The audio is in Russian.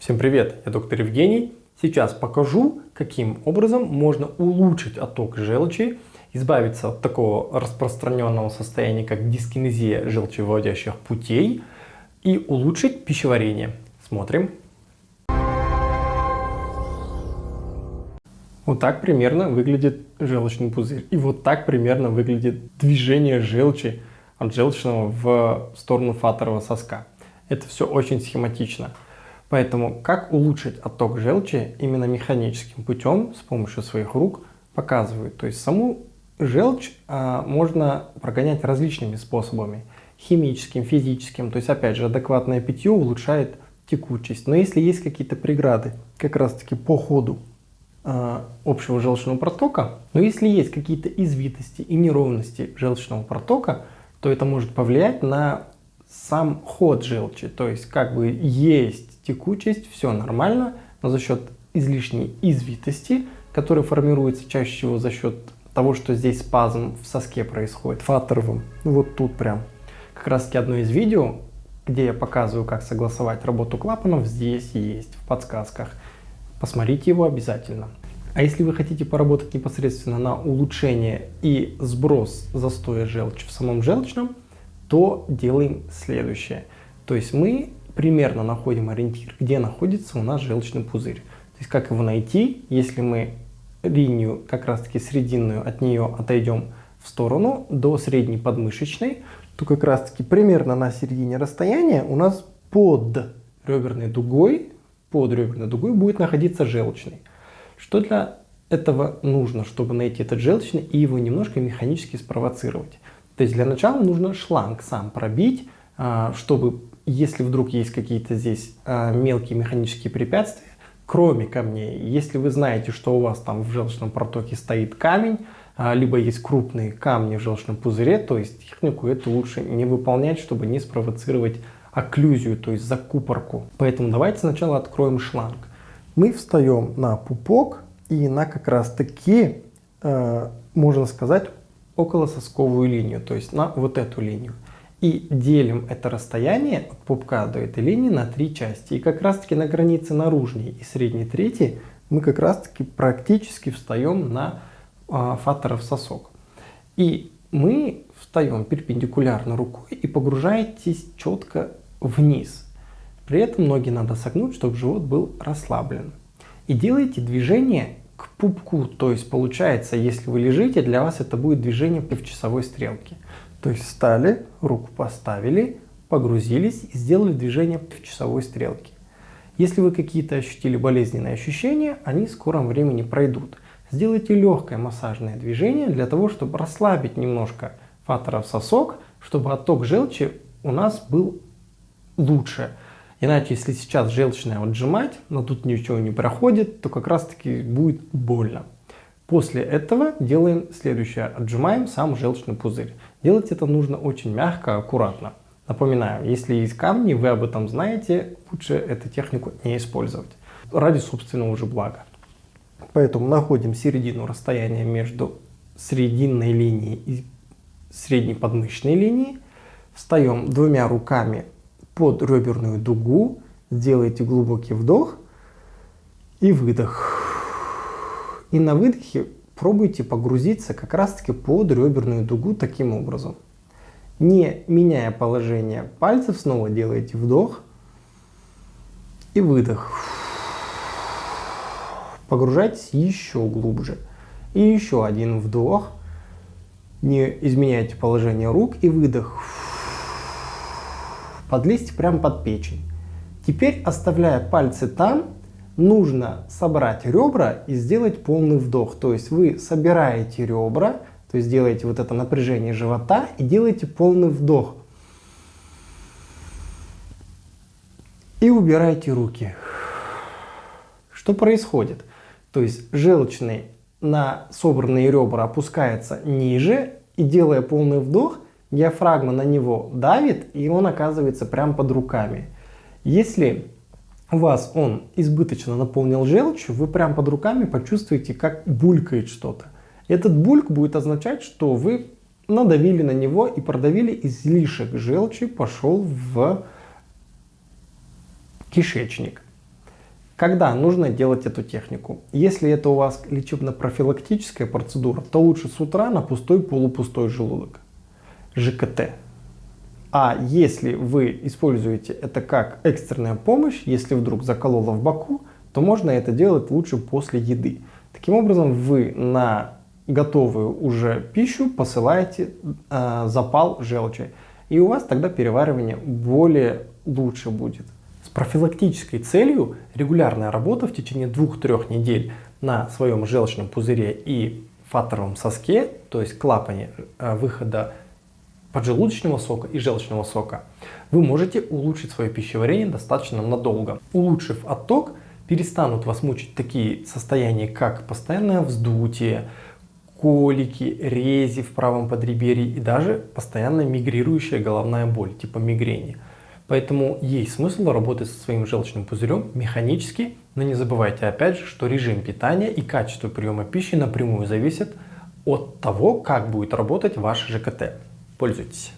Всем привет, я доктор Евгений. Сейчас покажу, каким образом можно улучшить отток желчи, избавиться от такого распространенного состояния, как дискинезия желчевыводящих путей и улучшить пищеварение. Смотрим. Вот так примерно выглядит желчный пузырь. И вот так примерно выглядит движение желчи от желчного в сторону фаторового соска. Это все очень схематично. Поэтому как улучшить отток желчи именно механическим путем с помощью своих рук показывают. То есть саму желчь а, можно прогонять различными способами. Химическим, физическим. То есть опять же адекватное питье улучшает текучесть. Но если есть какие-то преграды как раз таки по ходу а, общего желчного протока, но если есть какие-то извитости и неровности желчного протока, то это может повлиять на сам ход желчи. То есть как бы есть текучесть, все нормально, но за счет излишней извитости, которая формируется чаще всего за счет того, что здесь спазм в соске происходит, фаторовым, вот тут прям. Как раз таки одно из видео, где я показываю, как согласовать работу клапанов, здесь есть в подсказках. Посмотрите его обязательно. А если вы хотите поработать непосредственно на улучшение и сброс застоя желчи в самом желчном, то делаем следующее. То есть мы примерно находим ориентир, где находится у нас желчный пузырь. То есть как его найти, если мы линию, как раз таки срединную, от нее отойдем в сторону до средней подмышечной, то как раз таки примерно на середине расстояния у нас под реберной дугой, под реберной дугой будет находиться желчный. Что для этого нужно, чтобы найти этот желчный и его немножко механически спровоцировать? То есть для начала нужно шланг сам пробить, а, чтобы если вдруг есть какие-то здесь э, мелкие механические препятствия, кроме камней, если вы знаете, что у вас там в желчном протоке стоит камень, э, либо есть крупные камни в желчном пузыре, то есть технику эту лучше не выполнять, чтобы не спровоцировать окклюзию, то есть закупорку. Поэтому давайте сначала откроем шланг. Мы встаем на пупок и на как раз таки, можно сказать, около сосковую линию, то есть на вот эту линию и делим это расстояние от пупка до этой линии на три части. И как раз таки на границе наружней и средней трети мы как раз таки практически встаем на а, фаторов сосок. И мы встаем перпендикулярно рукой и погружаетесь четко вниз. При этом ноги надо согнуть, чтобы живот был расслаблен. И делайте движение к пупку, то есть получается, если вы лежите, для вас это будет движение в часовой стрелке. То есть встали, руку поставили, погрузились и сделали движение в часовой стрелке. Если вы какие-то ощутили болезненные ощущения, они в скором времени пройдут. Сделайте легкое массажное движение для того, чтобы расслабить немножко фаторов сосок, чтобы отток желчи у нас был лучше. Иначе, если сейчас желчное отжимать, но тут ничего не проходит, то как раз таки будет больно. После этого делаем следующее. Отжимаем сам желчный пузырь. Делать это нужно очень мягко, аккуратно. Напоминаю, если есть камни, вы об этом знаете, лучше эту технику не использовать. Ради собственного же блага. Поэтому находим середину расстояния между срединной линией и средней подмышечной линией. Встаем двумя руками под реберную дугу. Сделайте глубокий вдох и выдох. И на выдохе пробуйте погрузиться как раз-таки под реберную дугу таким образом. Не меняя положение пальцев, снова делаете вдох и выдох. Погружайтесь еще глубже. И еще один вдох. Не изменяйте положение рук и выдох. Подлезьте прямо под печень. Теперь, оставляя пальцы там, нужно собрать ребра и сделать полный вдох. То есть вы собираете ребра, то есть делаете вот это напряжение живота и делаете полный вдох. И убираете руки. Что происходит? То есть желчный на собранные ребра опускается ниже и делая полный вдох, диафрагма на него давит и он оказывается прямо под руками. Если у вас он избыточно наполнил желчью, вы прям под руками почувствуете, как булькает что-то. Этот бульк будет означать, что вы надавили на него и продавили излишек желчи, пошел в кишечник. Когда нужно делать эту технику? Если это у вас лечебно-профилактическая процедура, то лучше с утра на пустой полупустой желудок. ЖКТ. А если вы используете это как экстренная помощь, если вдруг закололо в боку, то можно это делать лучше после еды. Таким образом, вы на готовую уже пищу посылаете э, запал желчи. И у вас тогда переваривание более лучше будет. С профилактической целью регулярная работа в течение 2-3 недель на своем желчном пузыре и фаторовом соске, то есть клапане э, выхода поджелудочного сока и желчного сока, вы можете улучшить свое пищеварение достаточно надолго. Улучшив отток, перестанут вас мучить такие состояния, как постоянное вздутие, колики, рези в правом подреберье и даже постоянно мигрирующая головная боль, типа мигрени. Поэтому есть смысл работать со своим желчным пузырем механически, но не забывайте опять же, что режим питания и качество приема пищи напрямую зависят от того, как будет работать ваш ЖКТ. Пользуйтесь.